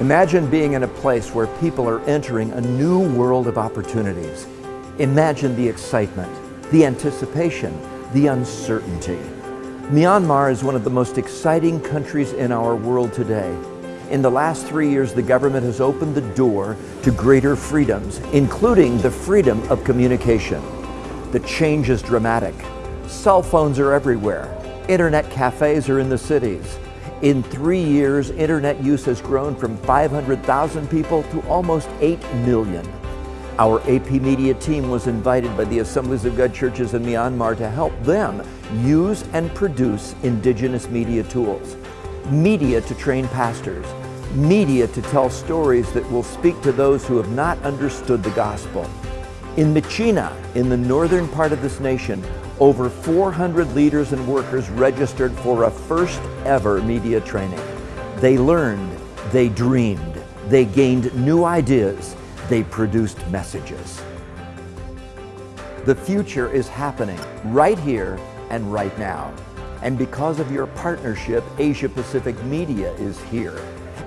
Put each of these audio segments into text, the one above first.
Imagine being in a place where people are entering a new world of opportunities. Imagine the excitement, the anticipation, the uncertainty. Myanmar is one of the most exciting countries in our world today. In the last three years, the government has opened the door to greater freedoms, including the freedom of communication. The change is dramatic. Cell phones are everywhere. Internet cafes are in the cities. In three years, internet use has grown from 500,000 people to almost 8 million. Our AP Media team was invited by the Assemblies of God churches in Myanmar to help them use and produce indigenous media tools. Media to train pastors, media to tell stories that will speak to those who have not understood the gospel. In Myitkyina, in the northern part of this nation, over 400 leaders and workers registered for a first ever media training. They learned, they dreamed, they gained new ideas, they produced messages. The future is happening right here and right now. And because of your partnership, Asia Pacific Media is here.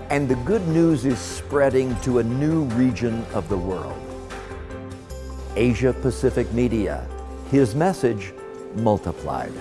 And the good news is spreading to a new region of the world. Asia Pacific Media, his message multiplied.